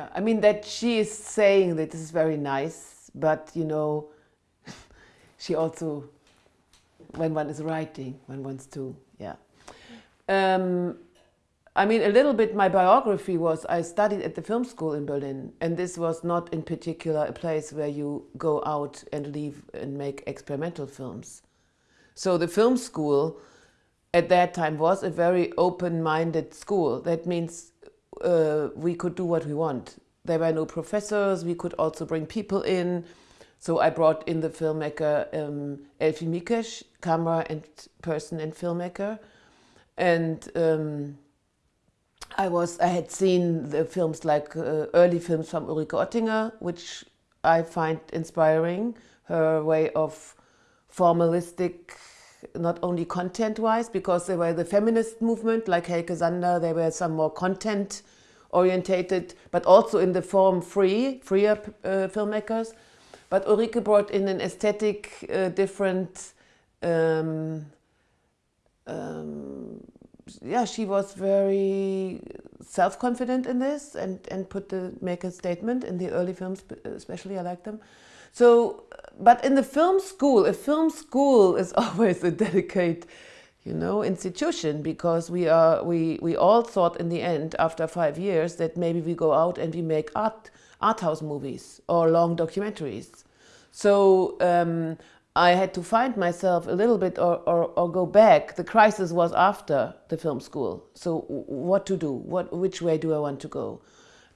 Yeah, I mean that she is saying that this is very nice, but you know, she also, when one is writing, one wants to, yeah. Um, I mean, a little bit my biography was I studied at the film school in Berlin, and this was not in particular a place where you go out and leave and make experimental films. So the film school at that time was a very open-minded school. That means uh, we could do what we want. There were no professors, we could also bring people in. So I brought in the filmmaker um, Elfi Mikesch, camera and person and filmmaker. And um, I was I had seen the films like uh, early films from Ulrike Ottinger, which I find inspiring. Her way of formalistic, not only content-wise, because they were the feminist movement, like Helke Sander, there were some more content orientated, but also in the form free, freer uh, filmmakers. But Ulrike brought in an aesthetic, uh, different, um, um, yeah, she was very self-confident in this and, and put the make a statement in the early films, especially I like them. So, but in the film school, a film school is always a delicate, you know, institution because we are, we, we all thought in the end, after five years, that maybe we go out and we make art, art house movies or long documentaries. So um, I had to find myself a little bit or, or, or, go back. The crisis was after the film school. So what to do? What, which way do I want to go?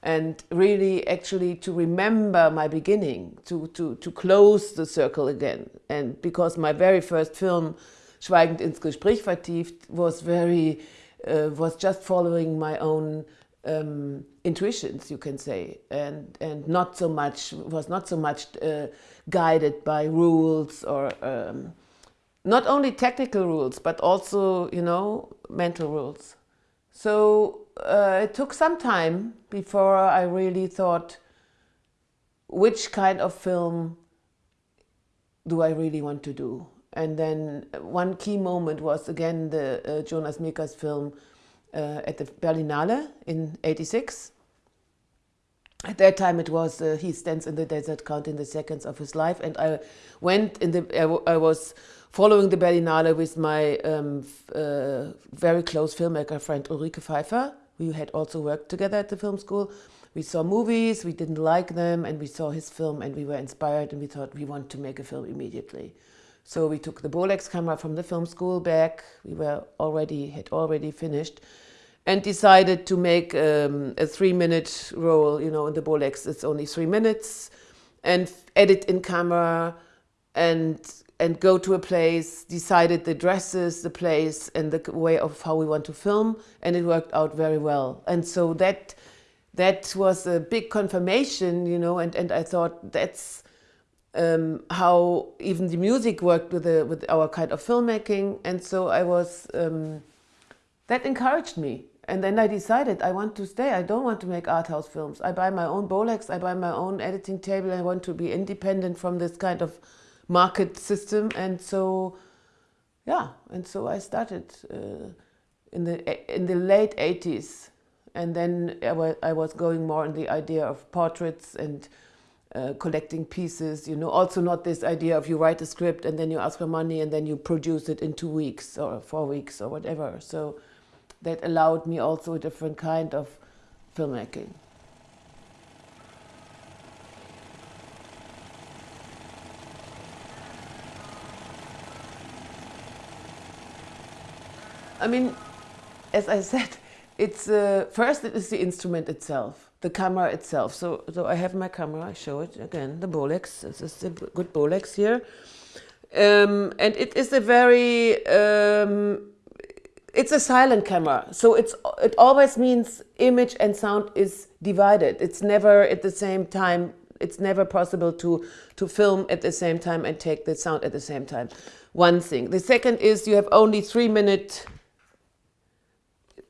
And really actually to remember my beginning, to, to, to close the circle again. And because my very first film, Schweigend ins Gespräch vertieft, was very, uh, was just following my own um, intuitions, you can say, and and not so much was not so much uh, guided by rules or um, not only technical rules, but also you know mental rules. So uh, it took some time before I really thought, which kind of film do I really want to do? And then one key moment was again the uh, Jonas Mekas film uh, at the Berlinale in 86. At that time it was, uh, he stands in the desert counting the seconds of his life and I went in the, I, was following the Berlinale with my um, uh, very close filmmaker friend Ulrike Pfeiffer. We had also worked together at the film school. We saw movies, we didn't like them, and we saw his film and we were inspired and we thought we want to make a film immediately. So we took the Bolex camera from the film school back. We were already, had already finished and decided to make um, a three minute roll, you know, in the Bolex, it's only three minutes and edit in camera and and go to a place, decided the dresses, the place and the way of how we want to film and it worked out very well. And so that that was a big confirmation, you know, and, and I thought that's um, how even the music worked with, the, with our kind of filmmaking. And so I was, um, that encouraged me and then I decided I want to stay. I don't want to make art house films. I buy my own Bolex, I buy my own editing table. I want to be independent from this kind of market system. And so, yeah, and so I started uh, in, the, in the late 80s. And then I was going more in the idea of portraits and uh, collecting pieces, you know, also not this idea of you write a script and then you ask for money and then you produce it in two weeks or four weeks or whatever. So that allowed me also a different kind of filmmaking. I mean, as I said, it's uh, first it is the instrument itself, the camera itself. So, so I have my camera. I show it again. The Bolex. This is a good Bolex here, um, and it is a very um, it's a silent camera, so it's it always means image and sound is divided. It's never at the same time. It's never possible to to film at the same time and take the sound at the same time. One thing. The second is you have only three minute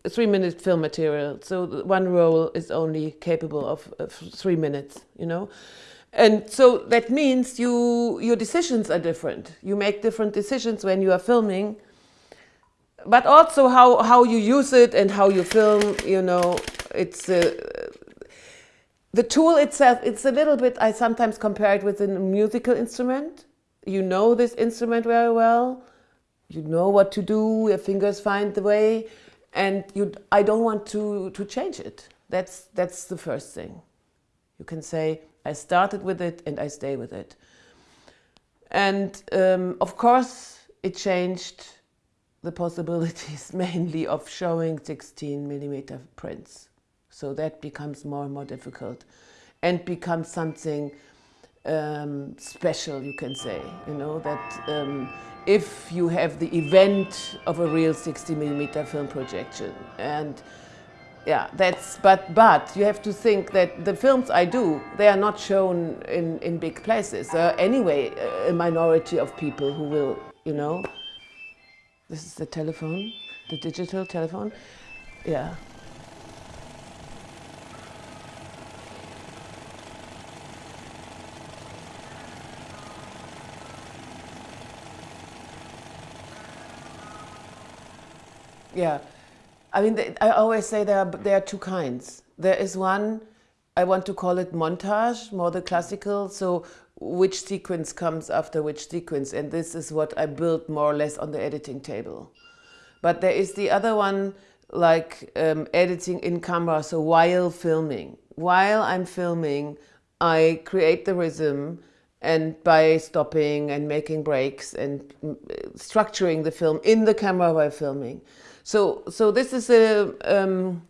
three minute film material, so one roll is only capable of, of three minutes. You know. And so that means you your decisions are different. You make different decisions when you are filming but also how, how you use it and how you film, you know, it's uh, the tool itself, it's a little bit, I sometimes compare it with a musical instrument. You know this instrument very well. You know what to do, your fingers find the way. And you, I don't want to, to change it. That's, that's the first thing. You can say, I started with it and I stay with it. And um, of course, it changed the possibilities mainly of showing 16 millimeter prints. So that becomes more and more difficult and becomes something um, special, you can say, you know, that um, if you have the event of a real 60 millimeter film projection and yeah, that's, but, but you have to think that the films I do, they are not shown in, in big places. Uh, anyway, a minority of people who will, you know, this is the telephone, the digital telephone. Yeah. Yeah, I mean, I always say there are, there are two kinds. There is one, I want to call it montage, more the classical, so which sequence comes after which sequence, and this is what I built more or less on the editing table. But there is the other one, like um, editing in camera, so while filming. While I'm filming, I create the rhythm, and by stopping and making breaks and mm, structuring the film in the camera while filming. So, so this is a, um,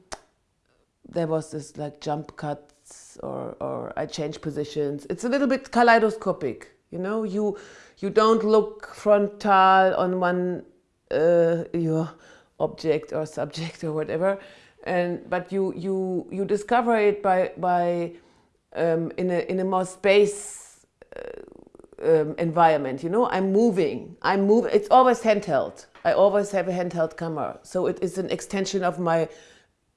there was this like jump cuts or, or I change positions. It's a little bit kaleidoscopic, you know, you, you don't look frontal on one, uh, your object or subject or whatever. And, but you, you, you discover it by, by um, in, a, in a more space uh, um, environment, you know, I'm moving, I'm moving, it's always handheld. I always have a handheld camera. So it is an extension of my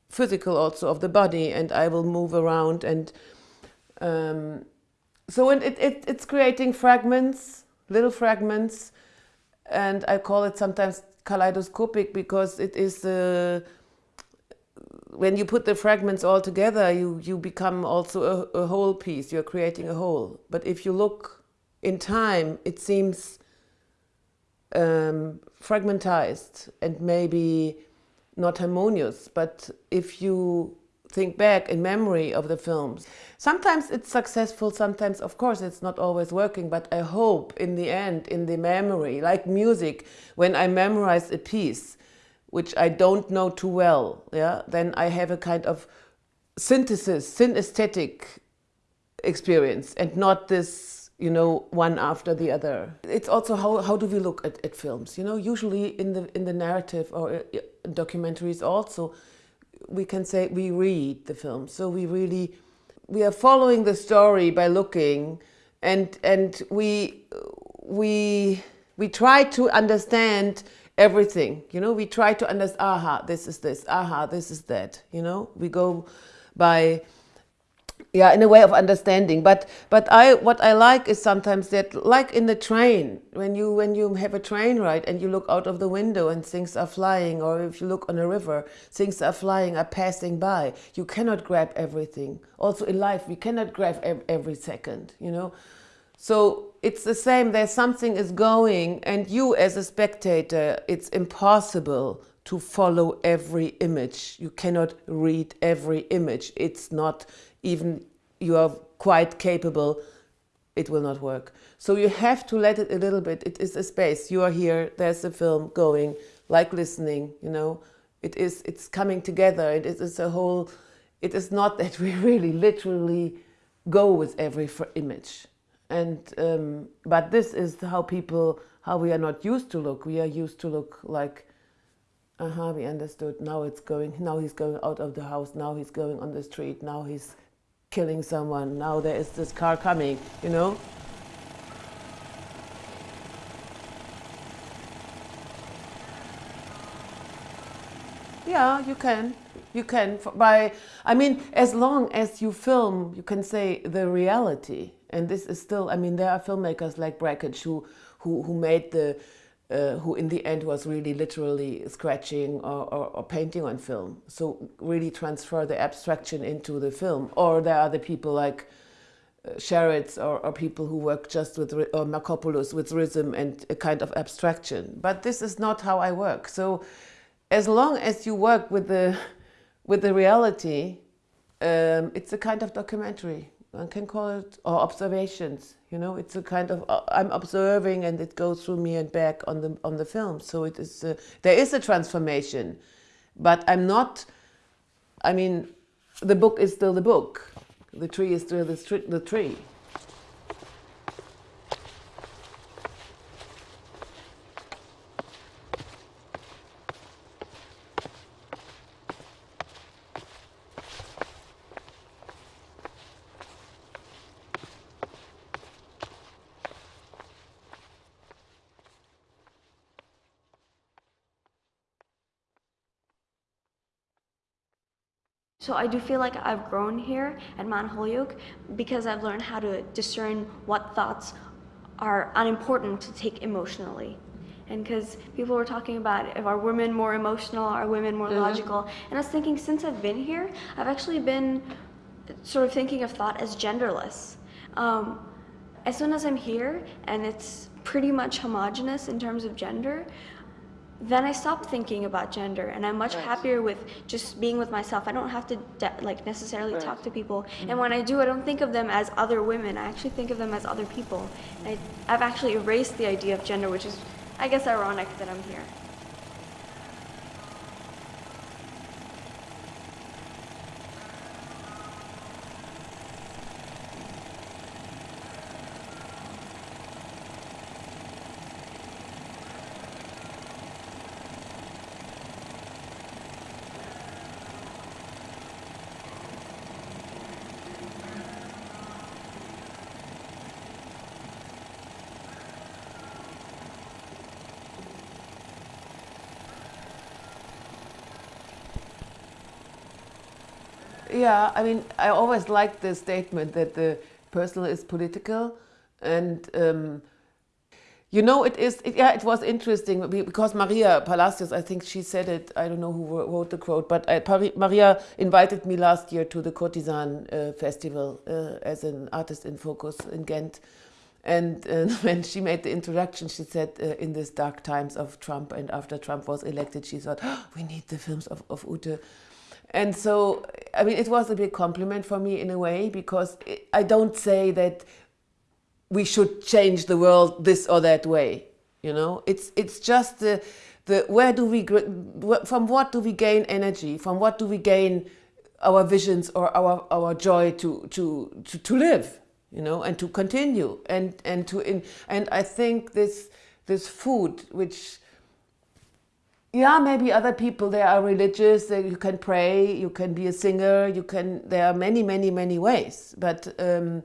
physical also of the body and I will move around and um, so it, it, it's creating fragments, little fragments and I call it sometimes kaleidoscopic because it is uh, when you put the fragments all together you, you become also a, a whole piece, you're creating a whole. But if you look in time it seems um, fragmentized and maybe not harmonious, but if you think back in memory of the films, sometimes it's successful, sometimes of course it's not always working, but I hope in the end, in the memory, like music, when I memorize a piece, which I don't know too well, yeah, then I have a kind of synthesis, synesthetic experience and not this you know, one after the other. It's also how, how do we look at, at films? You know, usually in the, in the narrative or uh, documentaries also, we can say we read the film. So we really, we are following the story by looking and, and we, we, we try to understand everything, you know, we try to understand, aha, this is this, aha, this is that, you know, we go by yeah in a way of understanding. But but i what i like is sometimes that like in the train when you when you have a train ride and you look out of the window and things are flying or if you look on a river things are flying are passing by you cannot grab everything. Also in life we cannot grab every second you know? So it's the same there's something is going and you as a spectator it's impossible to follow every image. You cannot read every image. It's not even you are quite capable, it will not work. So you have to let it a little bit. It is a space. You are here, there's a film going, like listening, you know. It is, it's coming together. It is a whole, it is not that we really literally go with every image. And, um, but this is how people, how we are not used to look. We are used to look like uh-huh, we understood, now it's going, now he's going out of the house, now he's going on the street, now he's killing someone. Now there is this car coming, you know? Yeah, you can. You can. By, I mean, as long as you film, you can say the reality. And this is still, I mean, there are filmmakers like Brakhage who, who, who made the uh, who in the end was really literally scratching or, or, or, painting on film. So really transfer the abstraction into the film. Or there are the people like uh, Sharits or, or, people who work just with, or Markopoulos with rhythm and a kind of abstraction. But this is not how I work. So as long as you work with the, with the reality, um, it's a kind of documentary. One can call it, or observations. You know, it's a kind of uh, I'm observing, and it goes through me and back on the on the film. So it is uh, there is a transformation, but I'm not. I mean, the book is still the book. The tree is still the, the tree. So I do feel like I've grown here at Mount Holyoke because I've learned how to discern what thoughts are unimportant to take emotionally. And because people were talking about if are women more emotional, are women more mm -hmm. logical, and I was thinking since I've been here, I've actually been sort of thinking of thought as genderless. Um, as soon as I'm here and it's pretty much homogenous in terms of gender, then I stopped thinking about gender and I'm much right. happier with just being with myself. I don't have to like necessarily right. talk to people. Mm -hmm. And when I do, I don't think of them as other women. I actually think of them as other people. I, I've actually erased the idea of gender, which is, I guess, ironic that I'm here. Yeah, I mean, I always like the statement that the personal is political, and um, you know, it is. It, yeah, it was interesting because Maria Palacios, I think she said it. I don't know who wrote the quote, but I, Maria invited me last year to the Courtisane uh, Festival uh, as an artist in focus in Ghent. And uh, when she made the introduction, she said, uh, in these dark times of Trump and after Trump was elected, she thought, oh, we need the films of, of Ute. And so, I mean, it was a big compliment for me in a way, because I don't say that we should change the world this or that way. You know, it's, it's just the, the, where do we, from what do we gain energy? From what do we gain our visions or our, our joy to, to, to, to live, you know, and to continue and, and to, in, and I think this, this food, which, yeah, maybe other people, they are religious, you can pray, you can be a singer, you can, there are many, many, many ways. But, um,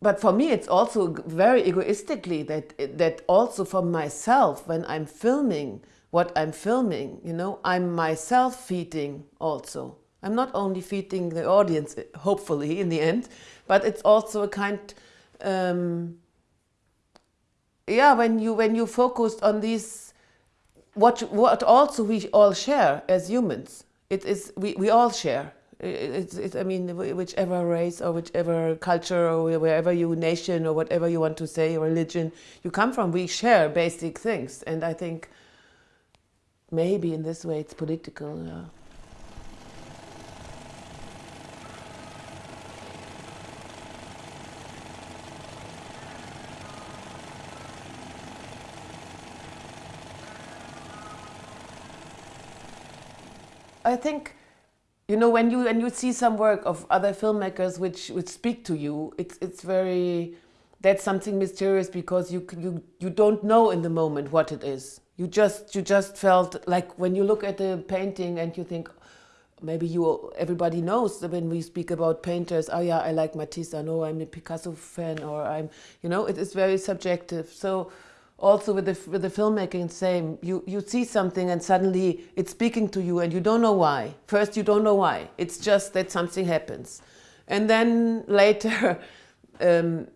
but for me, it's also very egoistically that, that also for myself, when I'm filming what I'm filming, you know, I'm myself feeding also. I'm not only feeding the audience, hopefully in the end, but it's also a kind, um, yeah, when you, when you focused on these what, what also we all share as humans. It is, we, we all share. It's, it's, I mean, whichever race or whichever culture or wherever you nation or whatever you want to say, religion you come from, we share basic things. And I think maybe in this way it's political. Yeah. I think, you know, when you when you see some work of other filmmakers which which speak to you, it's it's very that's something mysterious because you you you don't know in the moment what it is. You just you just felt like when you look at the painting and you think maybe you everybody knows when we speak about painters oh yeah i like matisse i know i'm a picasso fan or i'm you know it is very subjective so also with the, with the filmmaking, same. You, you see something and suddenly it's speaking to you and you don't know why. First, you don't know why. It's just that something happens. And then later, um,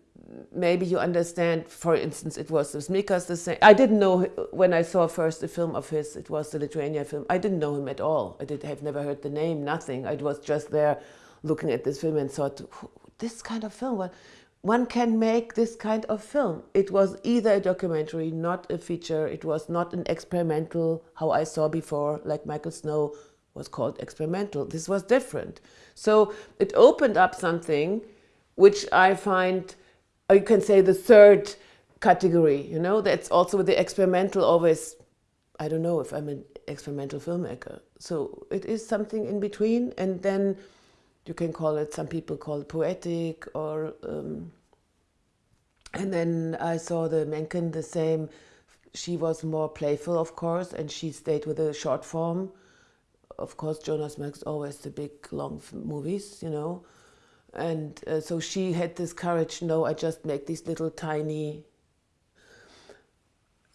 maybe you understand, for instance, it was the Smicas the same. I didn't know when I saw first the film of his, it was the Lithuania film. I didn't know him at all. I did have never heard the name, nothing. I was just there looking at this film and thought, this kind of film, one can make this kind of film. It was either a documentary, not a feature. It was not an experimental, how I saw before, like Michael Snow was called experimental. This was different. So it opened up something which I find, or you can say the third category, you know, that's also the experimental always, I don't know if I'm an experimental filmmaker. So it is something in between and then you can call it, some people call it poetic or, um, and then I saw the Menken the same, she was more playful of course and she stayed with a short form. Of course Jonas makes always the big long movies, you know, and uh, so she had this courage, no, I just make these little tiny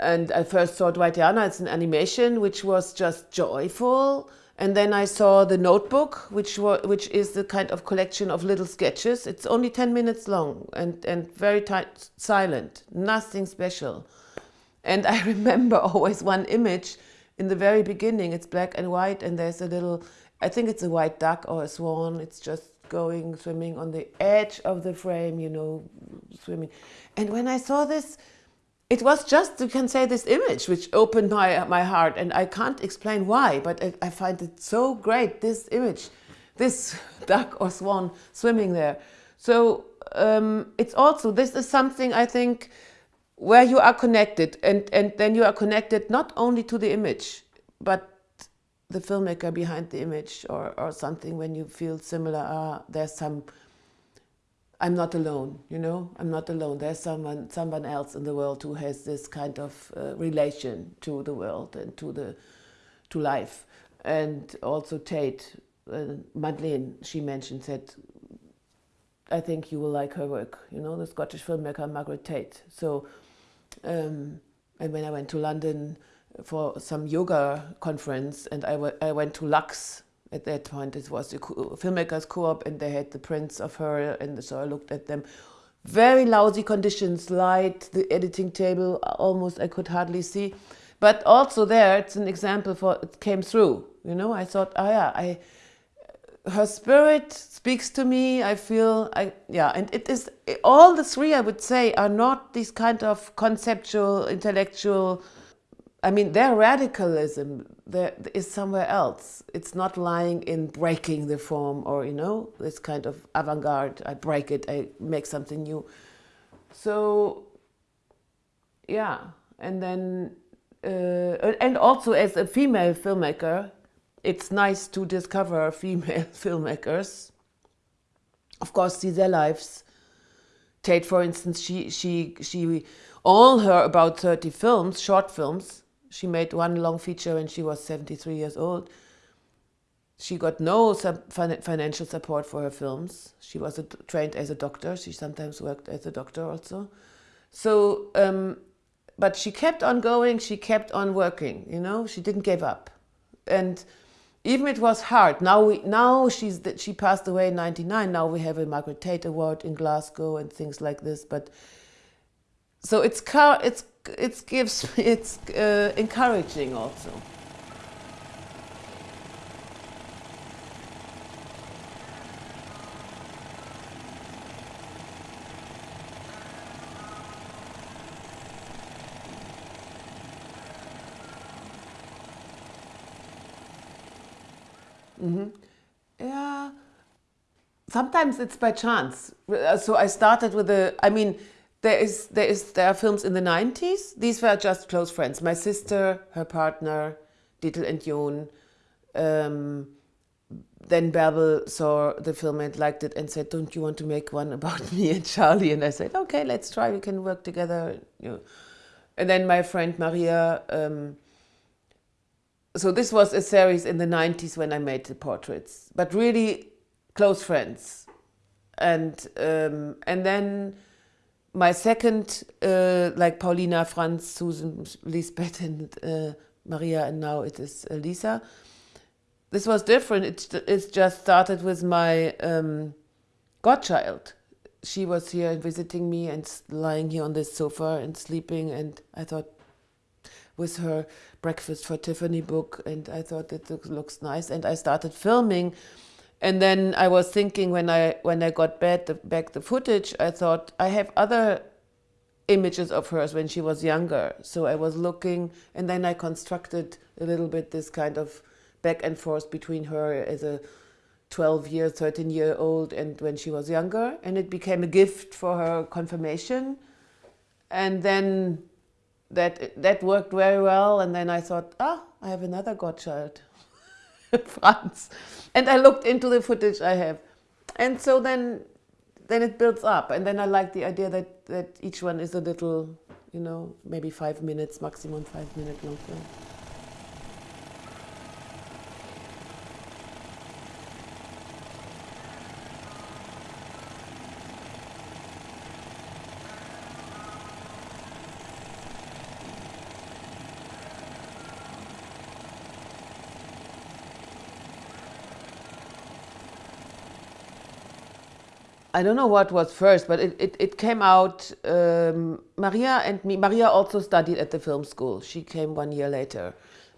and I first saw Dwightiana, it's an animation which was just joyful and then I saw the notebook, which which is the kind of collection of little sketches. It's only 10 minutes long and, and very tight, silent, nothing special. And I remember always one image in the very beginning. It's black and white and there's a little, I think it's a white duck or a swan. It's just going, swimming on the edge of the frame, you know, swimming. And when I saw this, it was just, you can say, this image which opened my, my heart. And I can't explain why, but I, I find it so great, this image, this duck or swan swimming there. So um, it's also, this is something I think where you are connected and, and then you are connected not only to the image, but the filmmaker behind the image or, or something when you feel similar, uh, there's some I'm not alone, you know, I'm not alone. There's someone, someone else in the world who has this kind of uh, relation to the world and to the, to life. And also Tait, uh, Madeleine, she mentioned that I think you will like her work, you know, the Scottish filmmaker Margaret Tait. So, um, and when I went to London for some yoga conference and I, I went to Lux at that point it was a filmmakers co-op and they had the prints of her and so I looked at them. Very lousy conditions light the editing table almost I could hardly see. But also there it's an example for it came through you know? I thought oh yeah I her spirit speaks to me I feel I yeah. And it is all the three I would say are not these kind of conceptual intellectual I mean, their radicalism there is somewhere else. It's not lying in breaking the form or, you know, this kind of avant-garde. I break it, I make something new. So, yeah. And then, uh, and also as a female filmmaker, it's nice to discover female filmmakers. Of course, see their lives. Tait, for instance, she, she, she, all her about 30 films, short films, she made one long feature when she was 73 years old. She got no financial support for her films. She was a, trained as a doctor. She sometimes worked as a doctor also. So, um, but she kept on going. She kept on working, you know, she didn't give up. And even it was hard. Now, we, now she's, she passed away in 99. Now we have a Margaret Tait Award in Glasgow and things like this. But so it's, it's it gives it's uh, encouraging also. Mm -hmm. Yeah, sometimes it's by chance. So I started with a, I mean, there is there is there are films in the 90s. These were just close friends. My sister, her partner, Dietl and Jon. Um, then Bärbel saw the film and liked it and said, "Don't you want to make one about me and Charlie?" And I said, "Okay, let's try. We can work together." You know. And then my friend Maria. Um, so this was a series in the 90s when I made the portraits, but really close friends. And um, and then my second, uh, like Paulina, Franz, Susan, Lisbeth, and uh, Maria, and now it is uh, Lisa. This was different. It, it just started with my um, godchild. she was here visiting me and lying here on this sofa and sleeping and I thought with her breakfast for Tiffany book and I thought it looks nice and I started filming and then I was thinking when I when I got back the, back the footage I thought I have other images of hers when she was younger so I was looking and then I constructed a little bit this kind of back and forth between her as a 12 year, 13 year old and when she was younger. And it became a gift for her confirmation. And then that, that worked very well. And then I thought, ah, I have another godchild, Franz. And I looked into the footage I have. And so then, then it builds up. And then I like the idea that, that each one is a little, you know, maybe five minutes, maximum five minute long film. I don't know what was first, but it, it, it came out, um, Maria and me, Maria also studied at the film school. She came one year later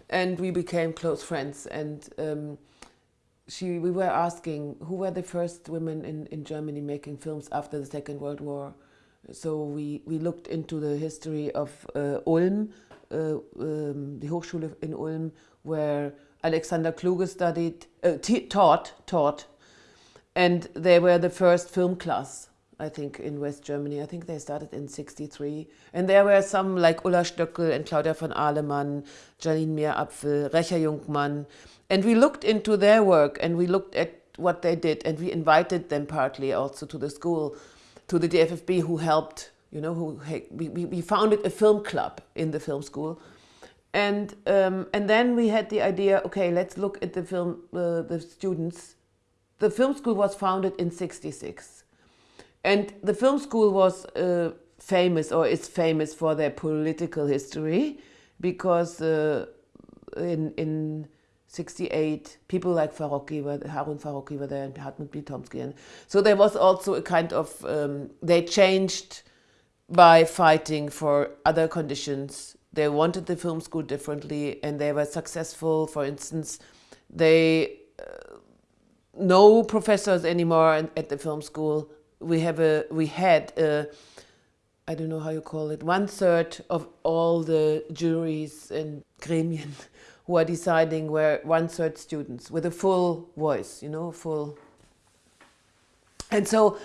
and we became close friends and um, she, we were asking who were the first women in, in Germany making films after the Second World War. So we, we looked into the history of uh, Ulm, uh, um, the Hochschule in Ulm, where Alexander Kluge studied, uh, taught, taught and they were the first film class, I think, in West Germany. I think they started in 63. And there were some like Ula Stöckl and Claudia von Alemann, Jeanine Meerapfel, Recha Jungmann. And we looked into their work and we looked at what they did and we invited them partly also to the school, to the DFFB who helped, you know, who we, we founded a film club in the film school. And, um, and then we had the idea, okay, let's look at the film, uh, the students the film school was founded in 66. And the film school was uh, famous or is famous for their political history because uh, in, in 68, people like Farocki, were, Harun Farocki were there and Hartmut Bitomsky. And so there was also a kind of, um, they changed by fighting for other conditions. They wanted the film school differently and they were successful. For instance, they no professors anymore at the film school. We have a we had a I don't know how you call it one third of all the juries and gremien who are deciding were one third students with a full voice, you know, full. And so,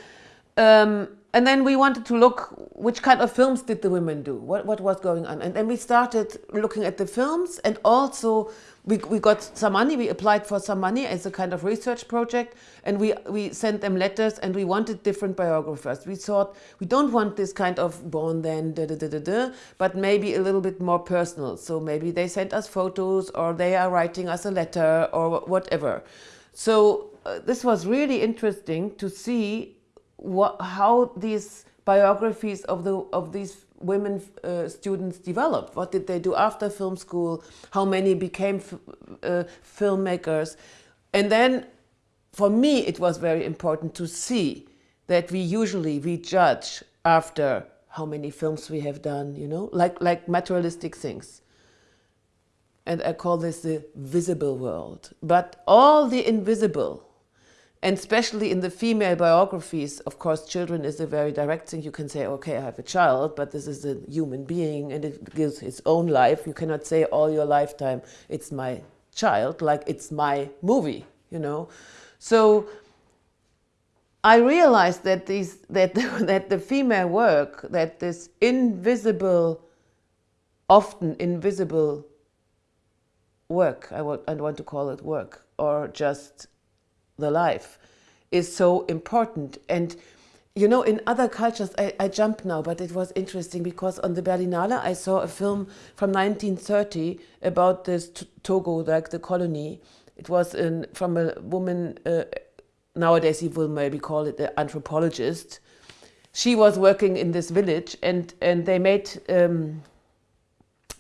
um, and then we wanted to look which kind of films did the women do, what what was going on, and then we started looking at the films and also we, we got some money, we applied for some money as a kind of research project and we, we sent them letters and we wanted different biographers. We thought we don't want this kind of born then, da, da, da, da, da, but maybe a little bit more personal. So maybe they sent us photos or they are writing us a letter or whatever. So uh, this was really interesting to see what, how these biographies of, the, of these women uh, students developed? What did they do after film school? How many became uh, filmmakers? And then for me, it was very important to see that we usually, we judge after how many films we have done, you know, like, like materialistic things. And I call this the visible world. But all the invisible, and especially in the female biographies, of course, children is a very direct thing. You can say, okay, I have a child, but this is a human being and it gives its own life. You cannot say all your lifetime, it's my child, like it's my movie, you know. So I realized that, these, that, that the female work, that this invisible, often invisible work, I I want to call it work, or just the life is so important. And you know, in other cultures, I, I jump now, but it was interesting because on the Berlinale, I saw a film from 1930 about this Togo, like the colony. It was in, from a woman, uh, nowadays you will maybe call it an anthropologist. She was working in this village and, and they made, um,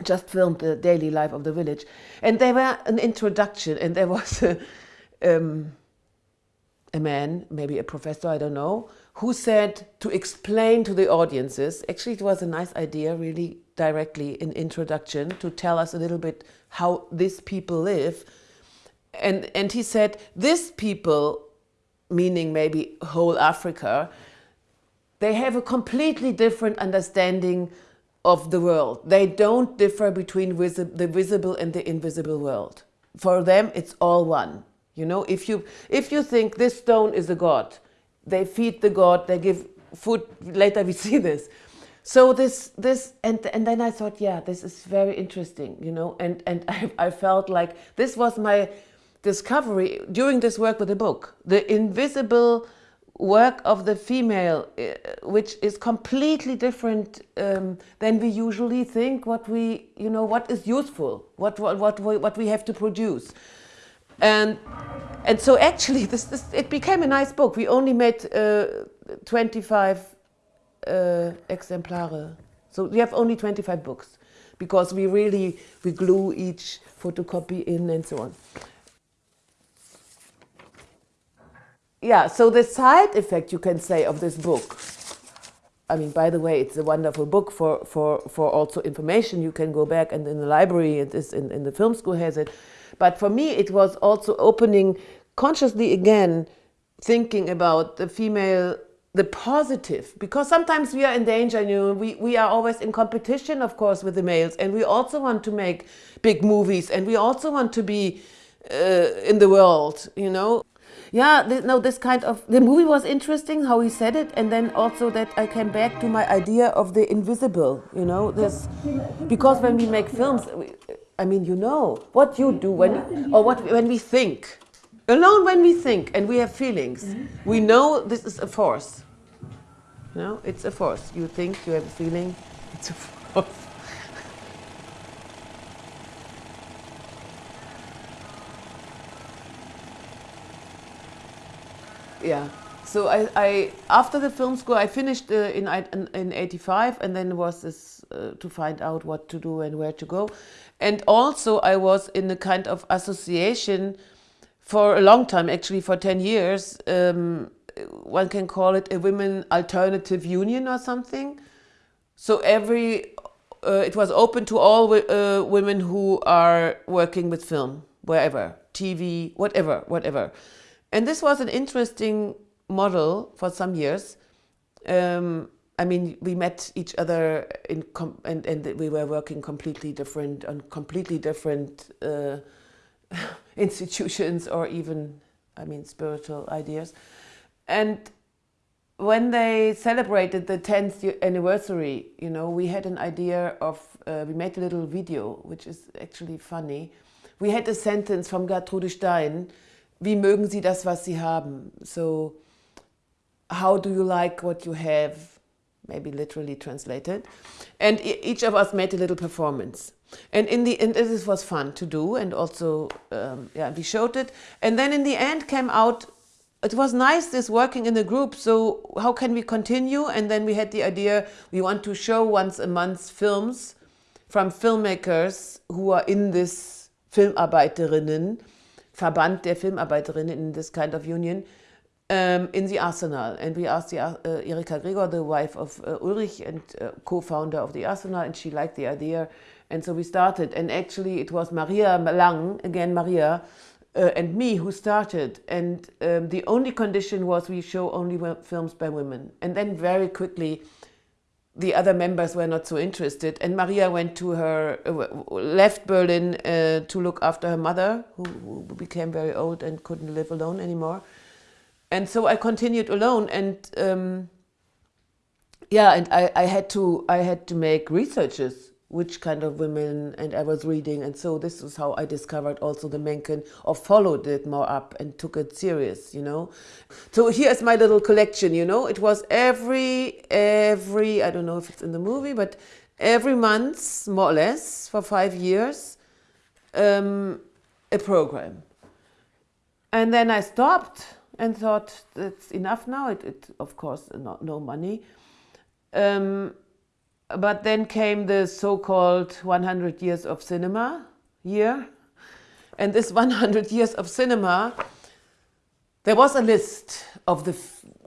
just filmed the daily life of the village. And they were an introduction and there was a, um, a man, maybe a professor, I don't know, who said to explain to the audiences, actually it was a nice idea really directly in introduction to tell us a little bit how these people live. And, and he said, these people, meaning maybe whole Africa, they have a completely different understanding of the world. They don't differ between visi the visible and the invisible world. For them, it's all one. You know, if you, if you think this stone is a god, they feed the god, they give food, later we see this. So this, this, and, and then I thought, yeah, this is very interesting, you know, and, and I, I felt like this was my discovery during this work with the book, the invisible work of the female, uh, which is completely different um, than we usually think what we, you know, what is useful, what, what, what, we, what we have to produce. And, and so actually this, this, it became a nice book. We only made uh, 25 uh, exemplare. So we have only 25 books because we really, we glue each photocopy in and so on. yeah, so the side effect, you can say, of this book, I mean, by the way, it's a wonderful book for, for, for also information. You can go back and in the library, it is in, in the film school has it. But for me, it was also opening consciously again, thinking about the female, the positive, because sometimes we are in danger, you know, we, we are always in competition, of course, with the males, and we also want to make big movies, and we also want to be uh, in the world, you know? Yeah, no, this kind of, the movie was interesting how he said it, and then also that I came back to my idea of the invisible, you know, this, because when we make films, I mean, you know, what you do when, or what, when we think, alone when we think and we have feelings, mm -hmm. we know this is a force, you know, it's a force. You think, you have a feeling, it's a force. yeah. So I, I, after the film school, I finished uh, in, in, in 85 and then was this uh, to find out what to do and where to go. And also I was in a kind of association for a long time, actually for 10 years. Um, one can call it a women alternative union or something. So every, uh, it was open to all uh, women who are working with film, wherever, TV, whatever, whatever. And this was an interesting model for some years. Um, I mean, we met each other in and, and we were working completely different on completely different uh, institutions or even, I mean, spiritual ideas. And when they celebrated the 10th anniversary, you know, we had an idea of, uh, we made a little video, which is actually funny. We had a sentence from Gertrude Stein, wie mögen Sie das, was Sie haben? So, how do you like what you have? Maybe literally translated. And each of us made a little performance. And in the end, this was fun to do, and also, um, yeah, we showed it. And then in the end came out, it was nice this working in a group, so how can we continue? And then we had the idea, we want to show once a month films from filmmakers who are in this Filmarbeiterinnen Verband der Filmarbeiterinnen in this kind of union um, in the Arsenal. And we asked the, uh, Erika Gregor, the wife of uh, Ulrich and uh, co-founder of the Arsenal, and she liked the idea. And so we started. And actually it was Maria Lang, again Maria, uh, and me who started. And um, the only condition was we show only films by women. And then very quickly, the other members were not so interested. And Maria went to her, uh, left Berlin uh, to look after her mother, who, who, became very old and couldn't live alone anymore. And so I continued alone and um, yeah, and I, I had to I had to make researches which kind of women and I was reading. And so this is how I discovered also the Menken or followed it more up and took it serious you know? So here's my little collection you know? It was every every I don't know if it's in the movie but every month more or less for five years um, a program. And then I stopped and thought that's enough now. It, it of course no money. Um, but then came the so-called 100 years of cinema year. And this 100 years of cinema there was a list of the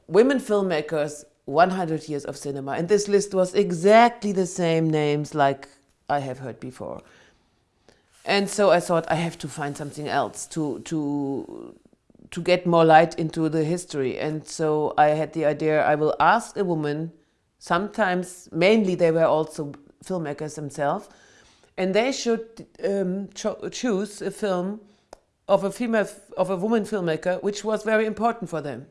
women filmmakers 100 years of cinema. And this list was exactly the same names like i have heard before. And so i thought i have to find something else to to to get more light into the history. And so i had the idea i will ask a woman sometimes mainly they were also filmmakers themselves and they should um, cho- choose a film of a female of a woman filmmaker which was very important for them.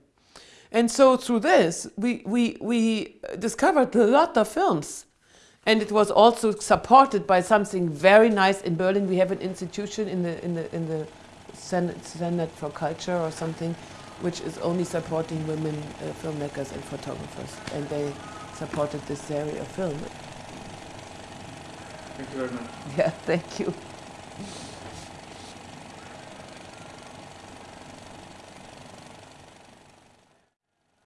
And so through this we we we discovered a lot of films. And it was also supported by something very nice in berlin. We have an institution in the in the in the senate for culture or something which is only supporting women uh, filmmakers and photographers. And they supported this area of film. Thank you very much. yeah thank you